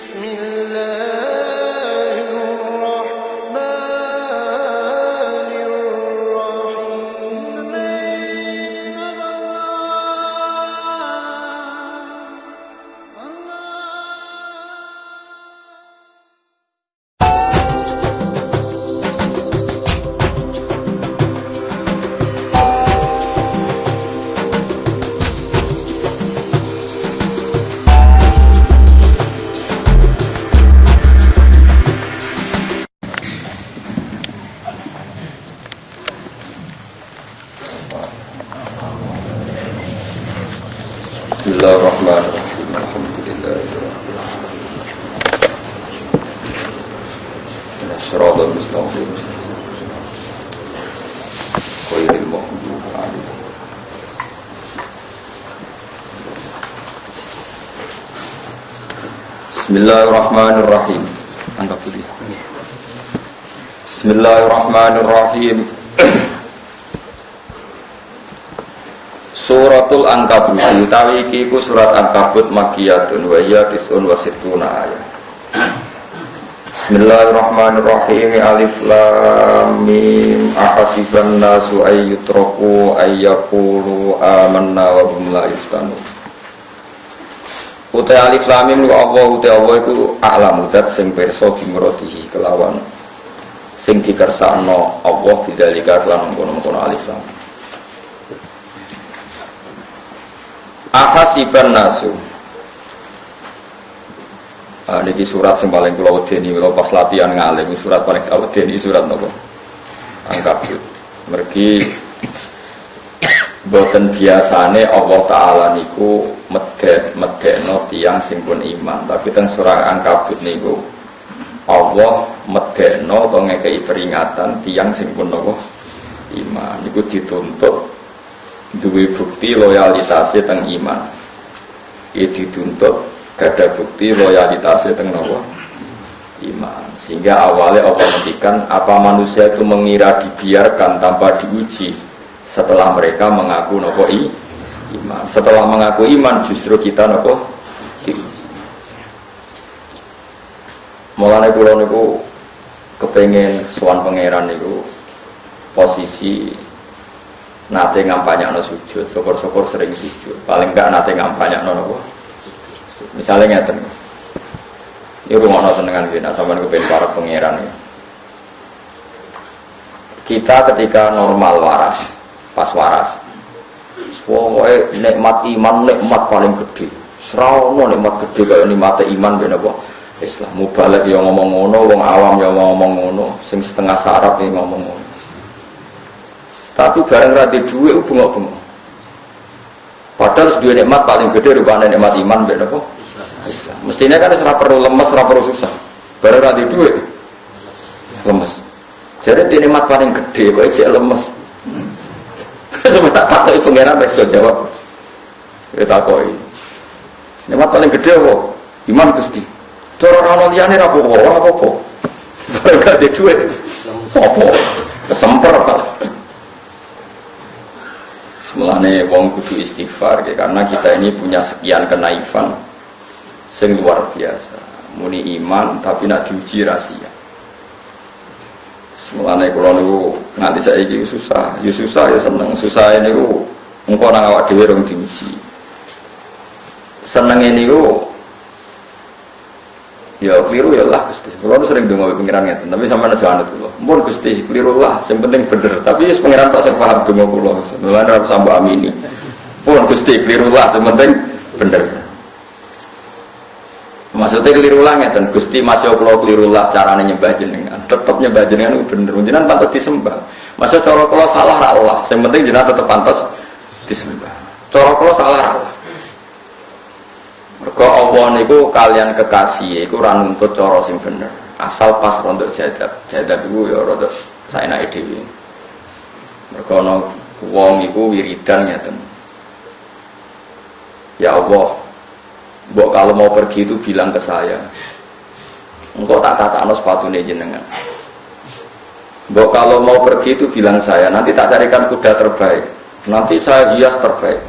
بسم الله. الله الرحمن الرحيم. الحمد لله رب العالمين. الصراط المستقيم. خير المخلوق عليه بسم الله الرحمن الرحيم. بسم الله الرحمن الرحيم. Suratul Ankabut. Utawi iki iku surat Ankabut makiyatun wa hiya tis'un wa sittuna ayat. Bismillahirrahmanirrahim. Alif Lam Mim. Ahasiban nasu ayyutraku ayyakulu amanna wa hum la yuftanun. Utai Alif Lam Mim lu Allah utai Allah iku a'lamu dat sing pirsa bimrodihi kelawan. Sing dikersakno Allah bidzalika kelan mengkono-mengkono Alif Lam Ahasiban nasu. Ah, niki surat yang paling kula wedeni kalau pas latihan ngalim surat paling kula wedeni surat nopo? Angkabut mergi boten biasane Allah taala niku medek medekno tiyang sing pun iman. Tapi teng surat Angkabut niku Allah medekno to ngekei peringatan tiyang sing pun nopo? Iman. Niku dituntut duwe bukti loyalitasnya teng iman. Itu dituntut gada bukti loyalitasnya teng nopo? Iman. Sehingga awalnya Allah menghentikan apa manusia itu mengira dibiarkan tanpa diuji setelah mereka mengaku nopo iman. Setelah mengaku iman justru kita nopo? Diuji. Mulanya pulau niku kepengen suan pangeran niku posisi nate ngampanya no sujud, syukur-syukur sering sujud. Paling enggak nate ngampanya no nopo. Misalnya ngeten, ini rumah no senengan gini, sama kepengen para pangeran ya. Kita ketika normal waras, pas waras, pokoknya nikmat iman nikmat paling gede. Serono nikmat gede kayak nikmat iman bener apa? Islam mubalek yang ngomong ngono, wong awam yang ngomong ngono, sing setengah sarap yang ngomong ngono. Tapi bareng rada duit itu bunga-bunga. Padahal dua nikmat paling gede rupanya nikmat iman beda kok. Mestinya kan serap perlu lemes, serap perlu susah. Bareng rada duit lemes. Jadi di nikmat paling gede kok aja lemes. Coba tak takoi pengiran besok jawab. Kita takoi. Nikmat paling gede apa? Iman gusti. Cara orang liane rapopo, rapopo. Bareng rada duit. Apa? Kesemper malah. Semelane wong kudu istighfar ya, karena kita ini punya sekian kenaifan sing luar biasa. Muni iman tapi nak diuji rahasia. Semelane kula niku nganti saiki susah, ya susah ya seneng. Susah niku engko nang awak dhewe rong diuji. Senenge niku Ya keliru ya lah Gusti. Kulo sering donga pengiran ngeten, tapi sampean aja anut kula. Mumpun Gusti, keliru lah, sing penting bener. Tapi wis pengiran tak sing paham donga kula. Mulane ora usah mbok amini. Pun Gusti keliru lah, sing penting bener. Maksudnya keliru lah ngeten, Gusti masih kula keliru lah carane nyembah jenengan. Tetep nyembah jenengan itu bener. Jenengan pantas disembah. Masa cara kula salah ra Allah, sing penting jenengan tetep pantas disembah. Cara kula salah ra Allah. Mergo Allah niku kalian kekasih iku ora nuntut cara sing bener. Asal pas rontok jadab. Jadab iku ya rada saenake dhewe. Mergo ana wong iku wiridan ngeten. Ya Allah, Mbok kalau mau pergi itu bilang ke saya. Engkau tak tatakno sepatune jenengan. Mbok kalau mau pergi itu bilang saya, nanti tak carikan kuda terbaik. Nanti saya hias terbaik.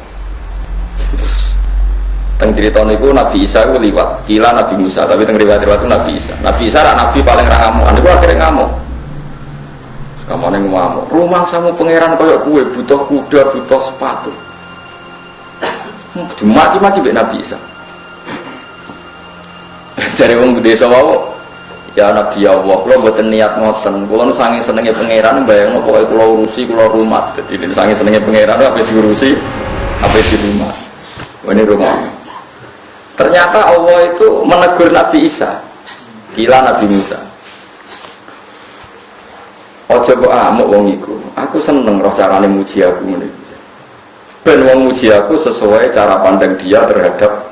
Teng cerita niku Nabi Isa itu liwat, kila Nabi Musa, tapi teng riwayat-riwayat itu Nabi Isa. Nabi Isa rak Nabi paling ra ngamuk, niku akhirnya ngamuk. Kamane ngamuk. Rumah samu pangeran koyok kue, butuh kuda, butuh sepatu. Dimaki-maki mbek Nabi Isa. Jadi wong desa wau Ya Nabi Allah, kalau buatan niat ngoten, kalau nu sangi senengnya pangeran, bayang pokoknya kalau urusi, kalau rumah, jadi sangi senengnya pangeran, apa diurusi, apa di rumah, ini rumah. Ternyata Allah itu menegur Nabi Isa, gila Nabi Musa. Ojo kok amuk wong iku. Aku seneng roh carane muji aku ngene. Ben wong muji aku sesuai cara pandang dia terhadap